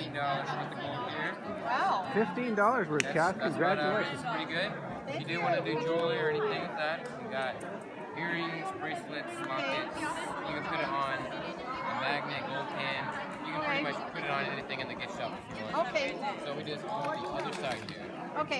fifteen dollars worth of gold here. Wow. Fifteen dollars worth, That's, that's uh, Congratulations. it's pretty good. if you do want to do jewelry or anything like that, we got earrings, bracelets, lockets. You can put it on a magnet, gold pin. You can pretty much put it on anything in the gift shop if you want. Okay. So we just on the other side here. Okay.